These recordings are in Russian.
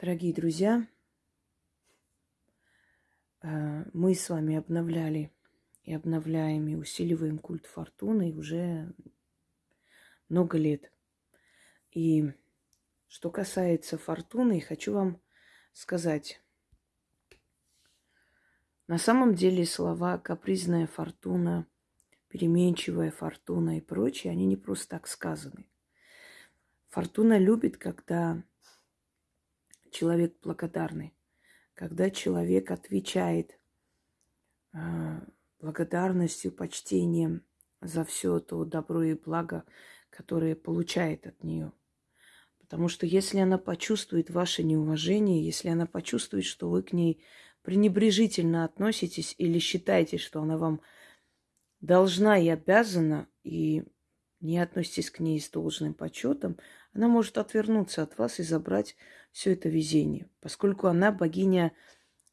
Дорогие друзья, э, мы с вами обновляли и обновляем и усиливаем культ фортуны уже много лет. И что касается фортуны, хочу вам сказать, на самом деле слова капризная фортуна, переменчивая фортуна и прочее, они не просто так сказаны. Фортуна любит, когда человек благодарный, когда человек отвечает э, благодарностью, почтением за все то добро и благо, которое получает от нее. Потому что если она почувствует ваше неуважение, если она почувствует, что вы к ней пренебрежительно относитесь или считаете, что она вам должна и обязана, и не относитесь к ней с должным почетом, она может отвернуться от вас и забрать все это везение, поскольку она богиня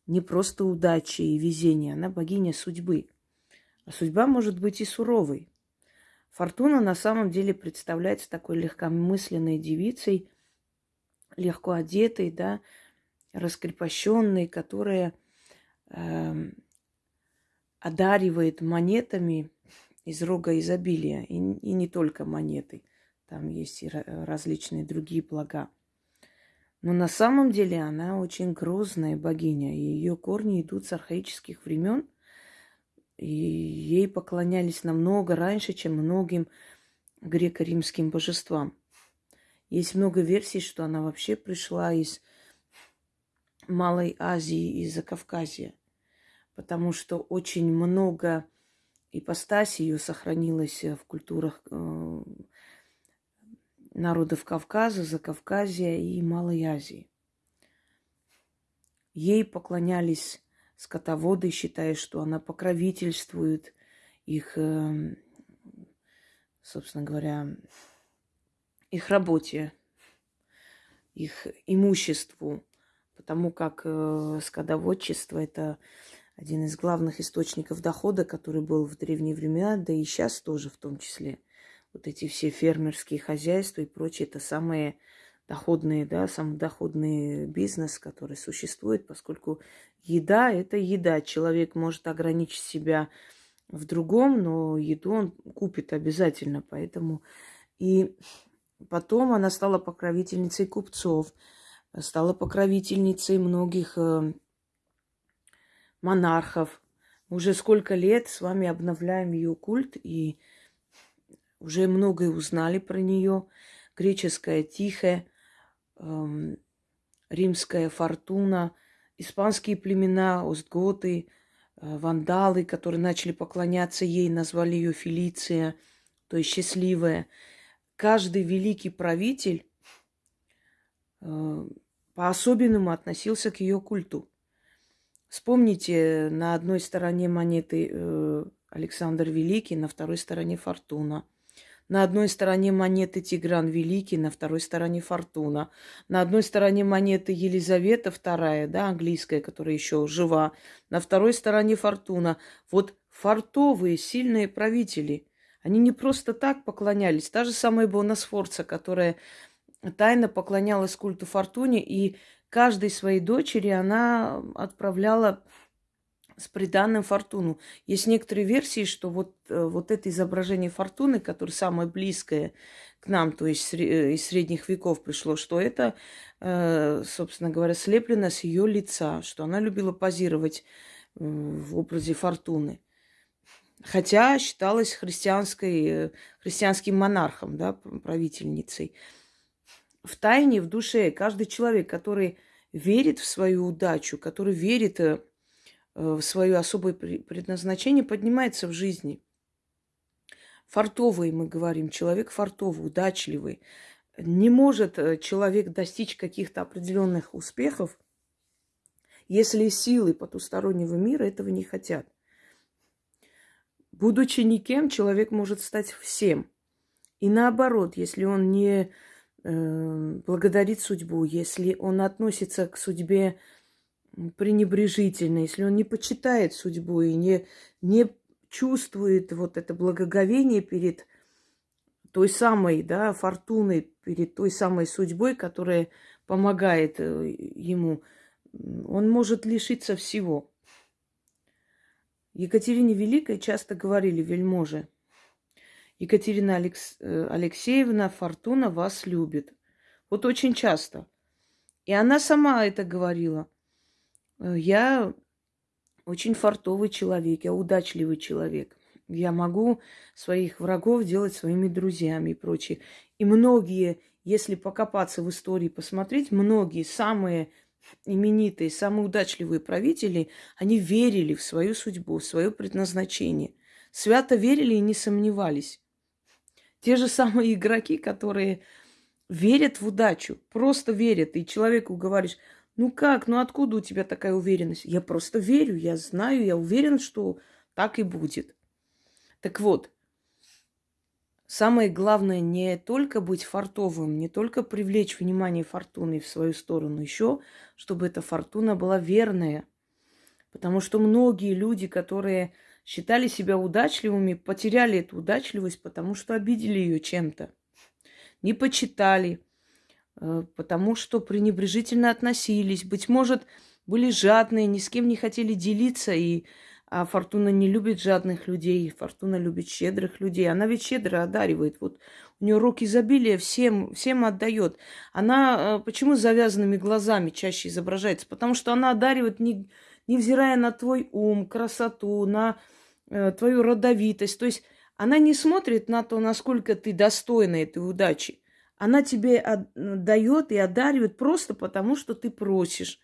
не просто удачи и везения, она богиня судьбы. А судьба может быть и суровой. Фортуна на самом деле представляется такой легкомысленной девицей, легко одетой, да, раскрепощенной, которая э, одаривает монетами из рога изобилия, и, и не только монеты. Там есть и различные другие блага. Но на самом деле она очень грозная богиня, и ее корни идут с архаических времен, и ей поклонялись намного раньше, чем многим греко-римским божествам. Есть много версий, что она вообще пришла из Малой Азии, из Закавказья, потому что очень много ипостасей ее сохранилось в культурах э, народов Кавказа, Закавказья и Малой Азии. Ей поклонялись скотоводы, считая, что она покровительствует их, эм, собственно говоря, их работе, их имуществу, потому как э, скотоводчество – это один из главных источников дохода, который был в древние времена, да и сейчас тоже в том числе – вот эти все фермерские хозяйства и прочее, это самые доходные, да, самый доходный бизнес, который существует, поскольку еда – это еда. Человек может ограничить себя в другом, но еду он купит обязательно, поэтому... И потом она стала покровительницей купцов, стала покровительницей многих э, монархов. Уже сколько лет с вами обновляем ее культ, и уже многое узнали про нее. Греческая Тихая, эм, римская Фортуна, испанские племена, остготы, э, вандалы, которые начали поклоняться ей, назвали ее Фелиция, то есть счастливая. Каждый великий правитель э, по-особенному относился к ее культу. Вспомните, на одной стороне монеты э, Александр Великий, на второй стороне Фортуна – на одной стороне монеты Тигран Великий, на второй стороне Фортуна. На одной стороне монеты Елизавета II, да, английская, которая еще жива. На второй стороне Фортуна. Вот фартовые, сильные правители. Они не просто так поклонялись. Та же самая Бона Сфорца, которая тайно поклонялась культу Фортуне, и каждой своей дочери она отправляла с приданным фортуну. Есть некоторые версии, что вот, э, вот это изображение фортуны, которое самое близкое к нам, то есть э, из средних веков пришло, что это, э, собственно говоря, слеплено с ее лица, что она любила позировать в образе фортуны. Хотя считалась христианской, христианским монархом, да, правительницей. В тайне, в душе каждый человек, который верит в свою удачу, который верит в свое особое предназначение, поднимается в жизни. Фартовый, мы говорим, человек фартовый, удачливый. Не может э, человек достичь каких-то определенных успехов, если силы потустороннего мира этого не хотят. Будучи никем, человек может стать всем. И наоборот, если он не э, благодарит судьбу, если он относится к судьбе пренебрежительно, если он не почитает судьбу и не, не чувствует вот это благоговение перед той самой, да, фортуной, перед той самой судьбой, которая помогает э, ему, он может лишиться всего. Екатерине Великой часто говорили вельможи, Екатерина Алекс... Э, Алексеевна Фортуна вас любит. Вот очень часто. И она сама это говорила. «Э, я очень фартовый человек, я удачливый человек. Я могу своих врагов делать своими друзьями и прочее. И многие, если покопаться в истории, посмотреть, многие самые именитые, самые удачливые правители, они верили в свою судьбу, в свое предназначение. Свято верили и не сомневались. Те же самые игроки, которые верят в удачу, просто верят. И человеку говоришь, ну как, ну откуда у тебя такая уверенность? Я просто верю, я знаю, я уверен, что так и будет. Так вот, самое главное не только быть фартовым, не только привлечь внимание фортуны в свою сторону, еще, чтобы эта фортуна была верная. Потому что многие люди, которые считали себя удачливыми, потеряли эту удачливость, потому что обидели ее чем-то. Не почитали, потому что пренебрежительно относились. Быть может, были жадные, ни с кем не хотели делиться, и а Фортуна не любит жадных людей, Фортуна любит щедрых людей. Она ведь щедро одаривает. Вот у нее руки изобилия всем, всем отдает. Она э, почему с завязанными глазами чаще изображается? Потому что она одаривает, не, невзирая на твой ум, красоту, на Э, твою родовитость. То есть она не смотрит на то, насколько ты достойна этой удачи. Она тебе дает и одаривает просто потому, что ты просишь.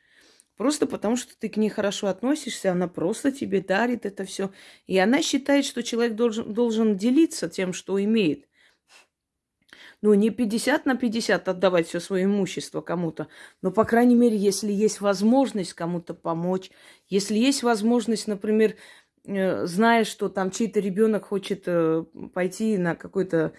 Просто потому, что ты к ней хорошо относишься, она просто тебе дарит это все. И она считает, что человек должен, должен делиться тем, что имеет. Ну, не 50 на 50 отдавать все свое имущество кому-то, но, по крайней мере, если есть возможность кому-то помочь, если есть возможность, например, Э, зная, что там чей-то ребенок хочет э, пойти на какое-то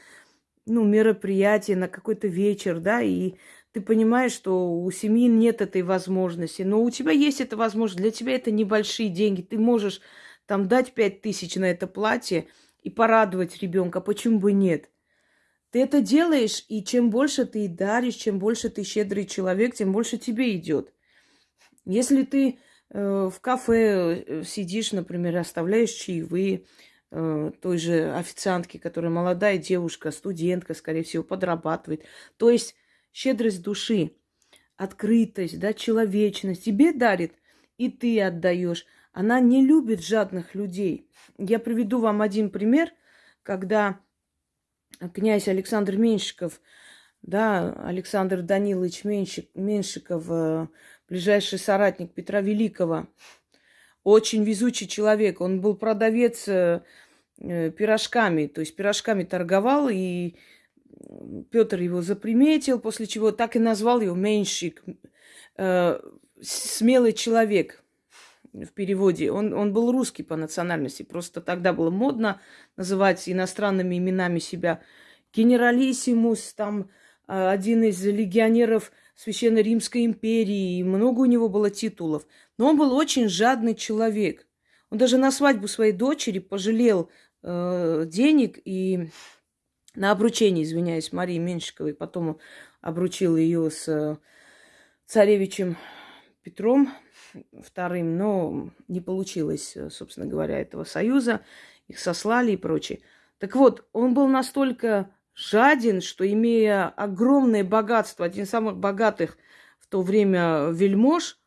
ну, мероприятие, на какой-то вечер, да, и ты понимаешь, что у семьи нет этой возможности, но у тебя есть эта возможность, для тебя это небольшие деньги, ты можешь там дать пять тысяч на это платье и порадовать ребенка, почему бы нет? Ты это делаешь, и чем больше ты даришь, чем больше ты щедрый человек, тем больше тебе идет. Если ты Э, в кафе э, сидишь, например, оставляешь чаевые той же официантке, которая молодая девушка, студентка, скорее всего, подрабатывает. То есть щедрость души, открытость, да, человечность тебе дарит, и ты отдаешь. Она не любит жадных людей. Я приведу вам один пример, когда князь Александр Меньшиков, да, Александр Данилович Меньшик, Меньшиков ближайший соратник Петра Великого. Очень везучий человек. Он был продавец э, э, пирожками, то есть пирожками торговал, и Петр его заприметил, после чего так и назвал его Меньшик, э, смелый человек в переводе. Он, он был русский по национальности, просто тогда было модно называть иностранными именами себя. Генералиссимус, там один из легионеров – Священной Римской империи, и много у него было титулов. Но он был очень жадный человек. Он даже на свадьбу своей дочери пожалел э, денег и на обручение, извиняюсь, Марии Меньшиковой. Потом обручил ее с царевичем Петром вторым, но не получилось, собственно говоря, этого союза. Их сослали и прочее. Так вот, он был настолько жаден, что имея огромное богатство, один из самых богатых в то время вельмож,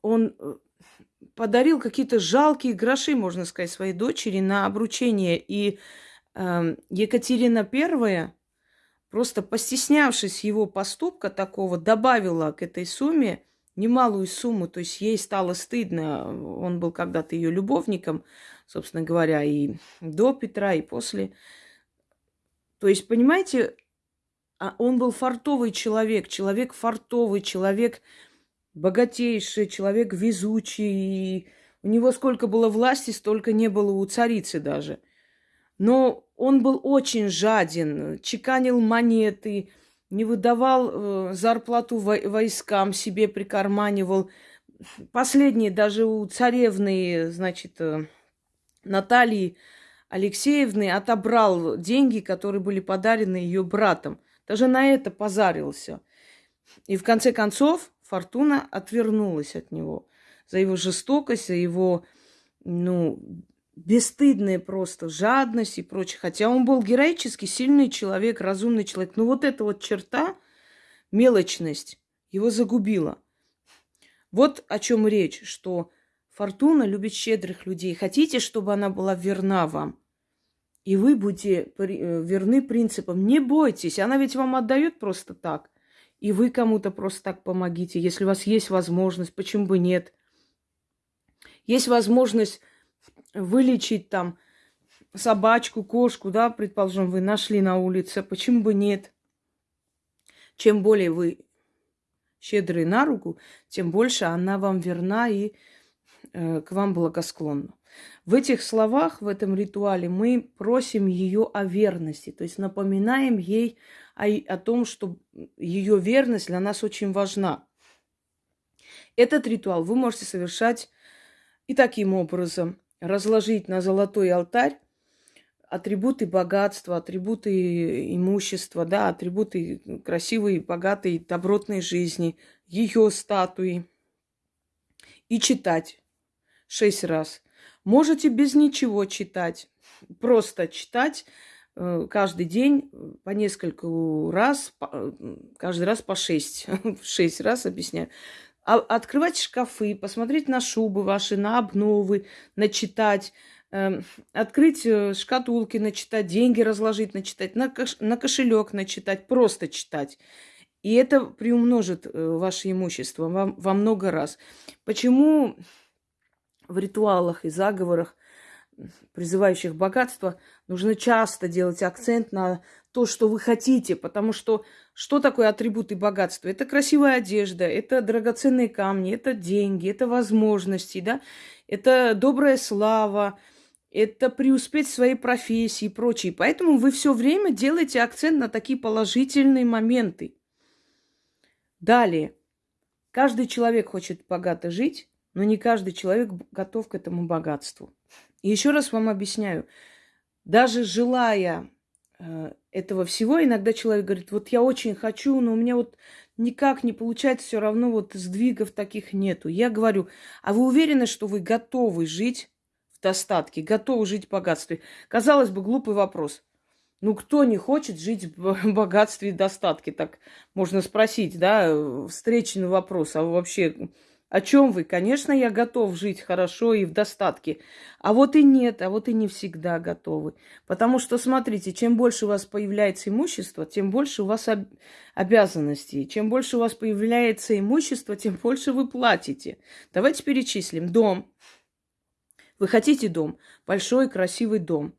он э, подарил какие-то жалкие гроши, можно сказать, своей дочери на обручение. И э, Екатерина I, просто постеснявшись его поступка такого, добавила к этой сумме немалую сумму. То есть ей стало стыдно. Он был когда-то ее любовником, собственно говоря, и до Петра, и после. То есть, понимаете, а он был фартовый человек, человек фартовый, человек богатейший, человек везучий. И у него сколько было власти, столько не было у царицы даже. Но он был очень жаден, чеканил монеты, не выдавал э, зарплату войскам, себе прикарманивал. Последние даже у царевны, значит, э, Натальи Алексеевны отобрал деньги, которые были подарены ее братом. Даже на это позарился. И в конце концов Фортуна отвернулась от него за его жестокость, за его, ну, бесстыдная просто жадность и прочее. Хотя он был героический, сильный человек, разумный человек. Но вот эта вот черта, мелочность, его загубила. Вот о чем речь, что Фортуна любит щедрых людей. Хотите, чтобы она была верна вам? И вы будете э, верны принципам. Не бойтесь, она ведь вам отдает просто так. И вы кому-то просто так помогите. Если у вас есть возможность, почему бы нет? Есть возможность вылечить там собачку, кошку, да, предположим, вы нашли на улице, почему бы нет? Чем более вы щедры на руку, тем больше она вам верна и э, к вам благосклонна. В этих словах, в этом ритуале мы просим ее о верности, то есть напоминаем ей о, о том, что ее верность для нас очень важна. Этот ритуал вы можете совершать и таким образом разложить на золотой алтарь атрибуты богатства, атрибуты имущества, да, атрибуты красивой, богатой, добротной жизни, ее статуи. И читать шесть раз. Можете без ничего читать, просто читать каждый день по несколько раз, каждый раз по шесть, шесть раз объясняю. А открывать шкафы, посмотреть на шубы ваши, на обновы, начитать, э, открыть э, шкатулки, начитать, деньги разложить, начитать, на, кош, на кошелек начитать, просто читать. И это приумножит э, ваше имущество во, во много раз. Почему в ритуалах и заговорах, призывающих богатство, нужно часто делать акцент на то, что вы хотите, потому что что такое атрибуты богатства? Это красивая одежда, это драгоценные камни, это деньги, это возможности, да, это добрая слава, это преуспеть в своей профессии и прочее. Поэтому вы все время делаете акцент на такие положительные моменты. Далее. Каждый человек хочет богато жить, но не каждый человек готов к этому богатству. И еще раз вам объясняю, даже желая Э, этого всего. Иногда человек говорит, вот я очень хочу, но у меня вот никак не получается, все равно вот сдвигов таких нету. Я говорю, а вы уверены, что вы готовы жить в достатке, готовы жить в богатстве? Казалось бы, глупый вопрос. Ну, кто не хочет жить в богатстве и достатке? Так можно спросить, да, встречный вопрос. А вообще, о чем вы? Конечно, я готов жить хорошо и в достатке. А вот и нет, а вот и не всегда готовы. Потому что, смотрите, чем больше у вас появляется имущество, тем больше у вас об... обязанностей. Чем больше у вас появляется имущество, тем больше вы платите. Давайте перечислим. Дом. Вы хотите дом? Большой, красивый дом.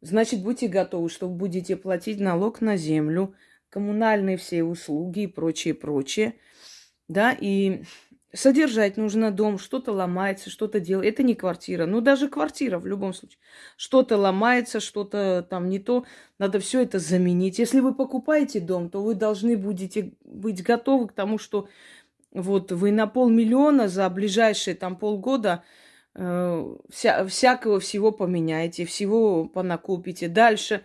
Значит, будьте готовы, что будете платить налог на землю, коммунальные все услуги и прочее, прочее. Да, и Содержать нужно дом, что-то ломается, что-то делает. Это не квартира. Ну, даже квартира в любом случае. Что-то ломается, что-то там не то. Надо все это заменить. Если вы покупаете дом, то вы должны будете быть готовы к тому, что вот вы на полмиллиона за ближайшие там полгода э, вся, всякого всего поменяете, всего понакупите. Дальше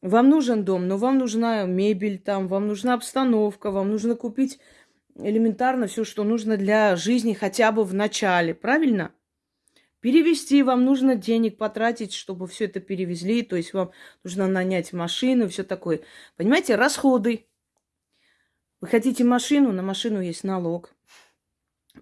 вам нужен дом, но вам нужна мебель там, вам нужна обстановка, вам нужно купить элементарно все, что нужно для жизни хотя бы в начале, правильно? Перевести вам нужно денег потратить, чтобы все это перевезли, то есть вам нужно нанять машину, все такое. Понимаете, расходы. Вы хотите машину, на машину есть налог.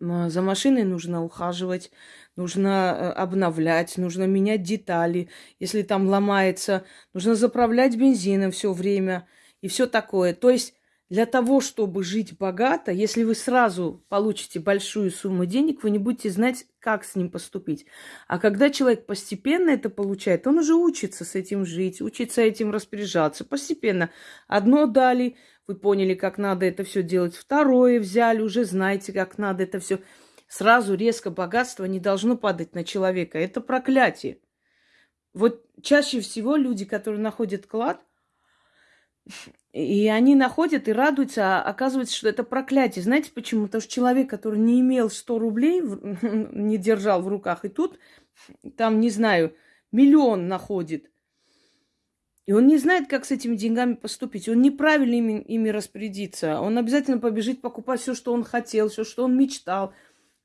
За машиной нужно ухаживать, нужно э, обновлять, нужно менять детали. Если там ломается, нужно заправлять бензином все время и все такое. То есть для того, чтобы жить богато, если вы сразу получите большую сумму денег, вы не будете знать, как с ним поступить. А когда человек постепенно это получает, он уже учится с этим жить, учится этим распоряжаться. Постепенно. Одно дали, вы поняли, как надо это все делать. Второе взяли, уже знаете, как надо это все. Сразу резко богатство не должно падать на человека. Это проклятие. Вот чаще всего люди, которые находят клад, и они находят и радуются, а оказывается, что это проклятие. Знаете почему? Потому что человек, который не имел 100 рублей, не держал в руках, и тут, там, не знаю, миллион находит. И он не знает, как с этими деньгами поступить. Он неправильно ими, ими распорядится. Он обязательно побежит покупать все, что он хотел, все, что он мечтал.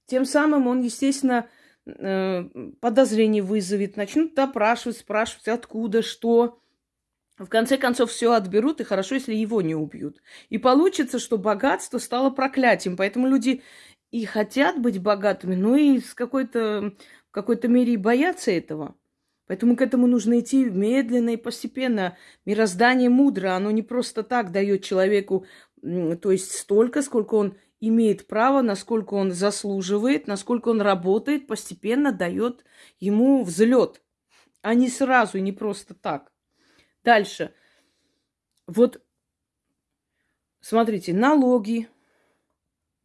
Тем самым он, естественно, э, подозрение вызовет, начнут допрашивать, спрашивать, откуда, что. В конце концов, все отберут, и хорошо, если его не убьют. И получится, что богатство стало проклятием. Поэтому люди и хотят быть богатыми, но и с какой-то, в какой-то мере и боятся этого. Поэтому к этому нужно идти медленно и постепенно. Мироздание мудро, оно не просто так дает человеку, то есть столько, сколько он имеет право, насколько он заслуживает, насколько он работает, постепенно дает ему взлет, а не сразу, не просто так. Дальше. Вот, смотрите, налоги,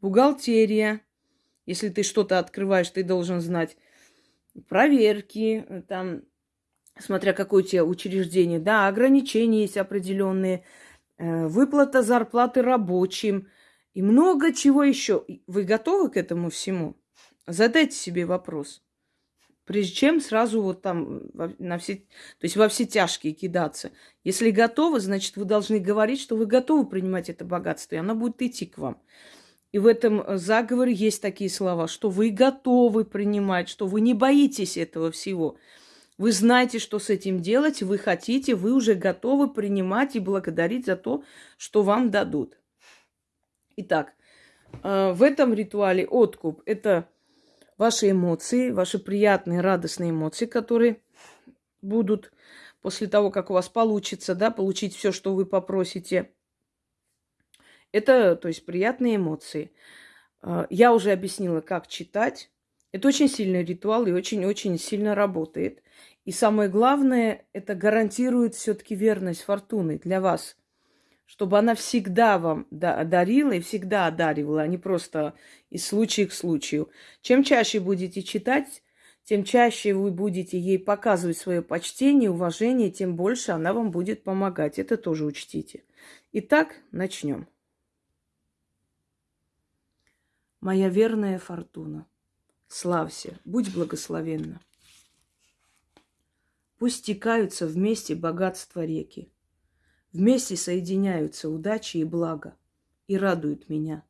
бухгалтерия. Если ты что-то открываешь, ты должен знать проверки, там, смотря какое у тебя учреждение, да, ограничения есть определенные, э, выплата зарплаты рабочим и много чего еще. Вы готовы к этому всему? Задайте себе вопрос. Прежде чем сразу вот там на все, то есть во все тяжкие кидаться. Если готовы, значит, вы должны говорить, что вы готовы принимать это богатство, и оно будет идти к вам. И в этом э, заговоре есть такие слова, что вы готовы принимать, что вы не боитесь этого всего. Вы знаете, что с этим делать, вы хотите, вы уже готовы принимать и благодарить за то, что вам дадут. Итак, э, в этом ритуале откуп – это ваши эмоции, ваши приятные, радостные эмоции, которые будут после того, как у вас получится, да, получить все, что вы попросите – это, то есть, приятные эмоции. А, я уже объяснила, как читать. Это очень сильный ритуал и очень-очень сильно работает. И самое главное, это гарантирует все-таки верность фортуны для вас, чтобы она всегда вам дарила и всегда одаривала, а не просто из случая к случаю. Чем чаще будете читать, тем чаще вы будете ей показывать свое почтение, уважение, тем больше она вам будет помогать. Это тоже учтите. Итак, начнем. моя верная фортуна. Славься, будь благословенна. Пусть стекаются вместе богатства реки. Вместе соединяются удачи и благо и радуют меня.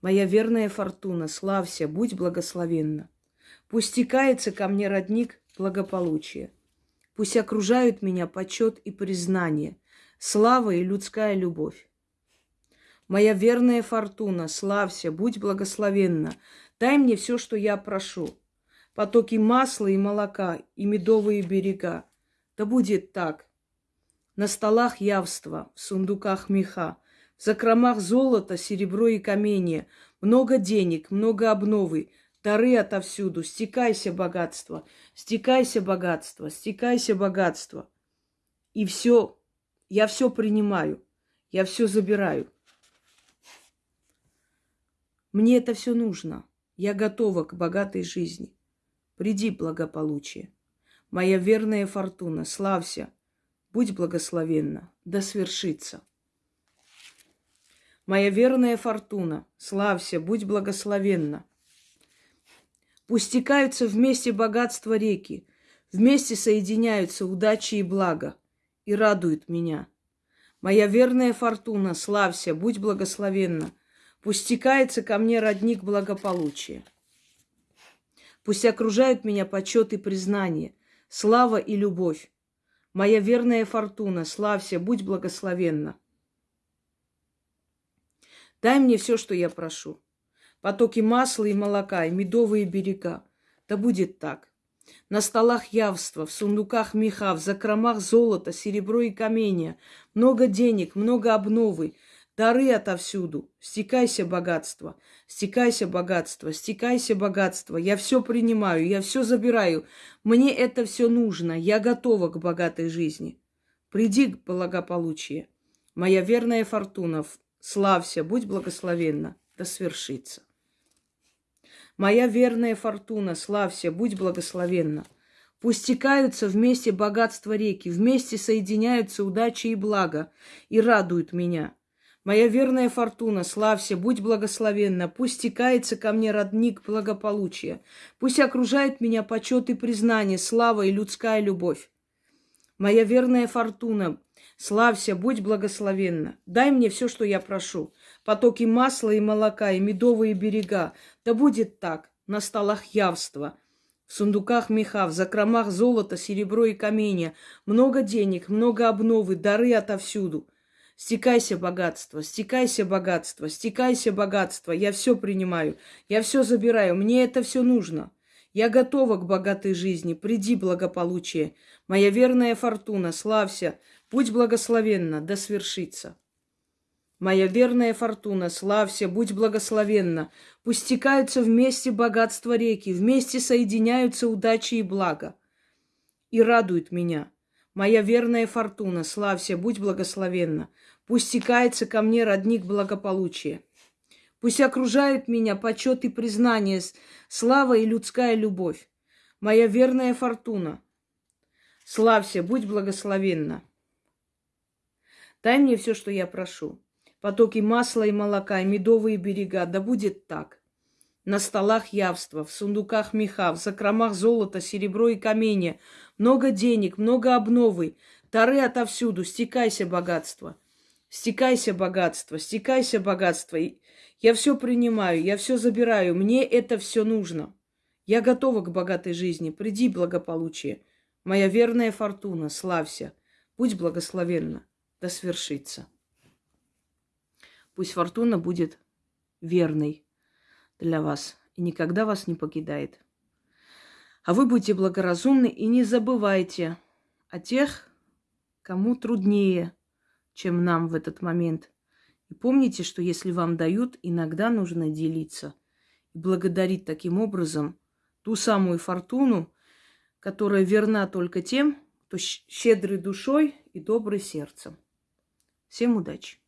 Моя верная фортуна, славься, будь благословенна. Пусть стекается ко мне родник благополучия. Пусть окружают меня почет и признание, слава и людская любовь. Моя верная фортуна, славься, будь благословенна. Дай мне все, что я прошу. Потоки масла и молока, и медовые берега. Да будет так. На столах явства, в сундуках меха, в закромах золота, серебро и каменья, много денег, много обновы, дары отовсюду. Стекайся, богатство, стекайся, богатство, стекайся, богатство. И все, я все принимаю, я все забираю. Мне это все нужно. Я готова к богатой жизни. Приди, благополучие. Моя верная фортуна, славься, будь благословенна, да свершится. Моя верная фортуна, славься, будь благословенна. Пусть стекаются вместе богатства реки, вместе соединяются удачи и блага, и радуют меня. Моя верная фортуна, славься, будь благословенна – Пусть стекается ко мне родник благополучия. Пусть окружают меня почет и признание, слава и любовь. Моя верная фортуна, славься, будь благословенна. Дай мне все, что я прошу. Потоки масла и молока, и медовые берега. Да будет так. На столах явства, в сундуках меха, в закромах золота, серебро и каменья. Много денег, много обновы, Дары отовсюду. Стекайся, богатство. Стекайся, богатство. Стекайся, богатство. Я все принимаю, я все забираю. Мне это все нужно. Я готова к богатой жизни. Приди к благополучию. Моя верная фортуна, славься, будь благословенна, да свершится. Моя верная фортуна, славься, будь благословенна. Пусть стекаются вместе богатства реки, вместе соединяются удачи и блага и радуют меня. Моя верная фортуна, славься, будь благословенна, пусть стекается ко мне родник благополучия, пусть окружает меня почет и признание, слава и людская любовь. Моя верная фортуна, славься, будь благословенна. Дай мне все, что я прошу. Потоки масла и молока, и медовые берега. Да будет так, на столах явства, в сундуках меха, в закромах золота, серебро и каменья. Много денег, много обновы, дары отовсюду. Стекайся, богатство, стекайся, богатство, стекайся, богатство. Я все принимаю, я все забираю, мне это все нужно. Я готова к богатой жизни, приди благополучие. Моя верная фортуна, славься, будь благословенна, да свершится. Моя верная фортуна, славься, будь благословенна. Пусть стекаются вместе богатства реки, вместе соединяются удачи и блага. И радует меня. Моя верная фортуна, славься, будь благословенна. Пусть стекается ко мне родник благополучия. Пусть окружают меня почет и признание, слава и людская любовь. Моя верная фортуна. Славься, будь благословенна. Дай мне все, что я прошу. Потоки масла и молока, и медовые берега, да будет так. На столах явства, в сундуках меха, в закромах золота, серебро и каменья. Много денег, много обновы. Тары отовсюду, стекайся, богатство. Стекайся, богатство, стекайся, богатство. Я все принимаю, я все забираю, мне это все нужно. Я готова к богатой жизни, приди благополучие. Моя верная фортуна, славься, будь благословенна, да свершится. Пусть фортуна будет верной для вас и никогда вас не покидает. А вы будьте благоразумны и не забывайте о тех, кому труднее – чем нам в этот момент. И помните, что если вам дают, иногда нужно делиться и благодарить таким образом ту самую фортуну, которая верна только тем, кто щедрый душой и добрый сердцем. Всем удачи!